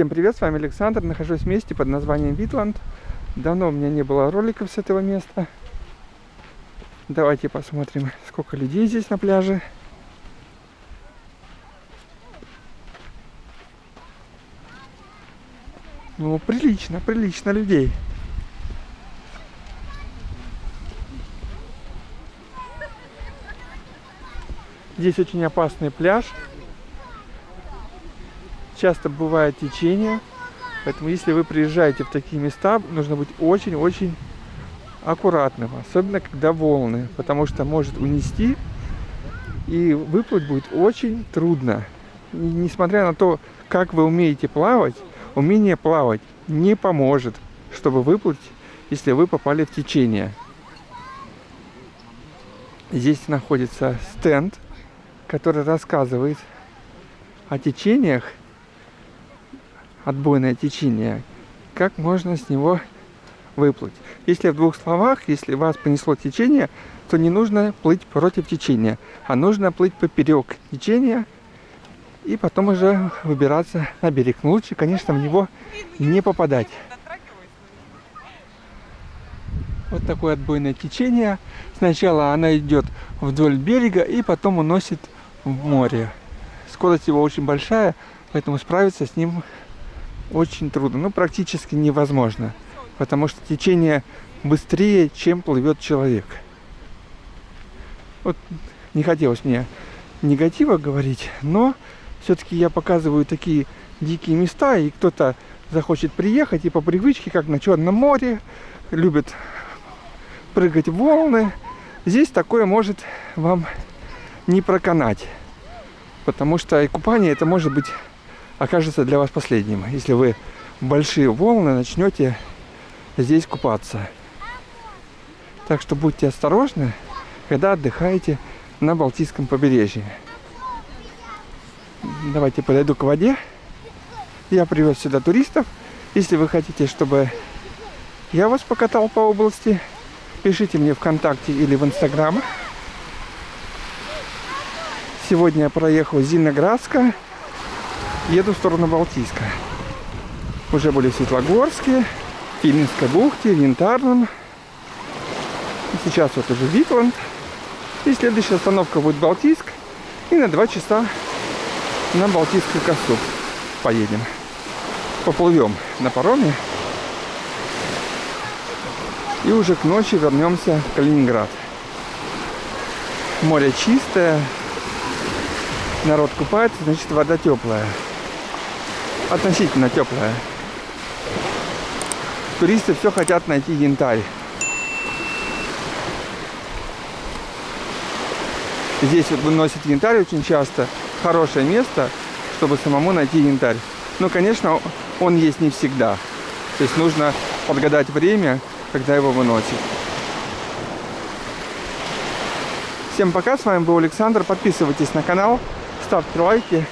Всем привет, с вами Александр. Нахожусь в месте под названием Витланд. Давно у меня не было роликов с этого места. Давайте посмотрим, сколько людей здесь на пляже. Ну, прилично, прилично людей. Здесь очень опасный пляж. Часто бывает течение. Поэтому если вы приезжаете в такие места, нужно быть очень-очень аккуратным. Особенно когда волны. Потому что может унести. И выплыть будет очень трудно. И несмотря на то, как вы умеете плавать, умение плавать не поможет, чтобы выплыть, если вы попали в течение. Здесь находится стенд который рассказывает о течениях, отбойное течение, как можно с него выплыть. Если в двух словах, если вас понесло течение, то не нужно плыть против течения, а нужно плыть поперек течения и потом уже выбираться на берег. Но лучше, конечно, в него не попадать. Вот такое отбойное течение. Сначала она идет вдоль берега и потом уносит в море. Скорость его очень большая, поэтому справиться с ним очень трудно, ну практически невозможно, потому что течение быстрее, чем плывет человек. Вот не хотелось мне негатива говорить, но все-таки я показываю такие дикие места, и кто-то захочет приехать и по привычке, как на Черном море, любит прыгать в волны. Здесь такое может вам не проканать. Потому что и купание это может быть окажется для вас последним, если вы большие волны начнете здесь купаться. Так что будьте осторожны, когда отдыхаете на Балтийском побережье. Давайте подойду к воде. Я привез сюда туристов. Если вы хотите, чтобы я вас покатал по области, пишите мне ВКонтакте или в Инстаграм. Сегодня я проехал Зиноградска, еду в сторону Балтийска. Уже были в Светлогорске, Филинской бухте, Янтарном. И сейчас вот уже Витланд. И следующая остановка будет Балтийск. И на два часа на Балтийскую косу поедем. Поплывем на пароме. И уже к ночи вернемся в Калининград. Море чистое, народ купается, значит вода теплая. Относительно теплая. Туристы все хотят найти янтарь. Здесь вот выносят янтарь очень часто. Хорошее место, чтобы самому найти янтарь. Но, конечно, он есть не всегда. То есть нужно подгадать время, когда его выносят. Всем пока, с вами был Александр. Подписывайтесь на канал ставьте лайки.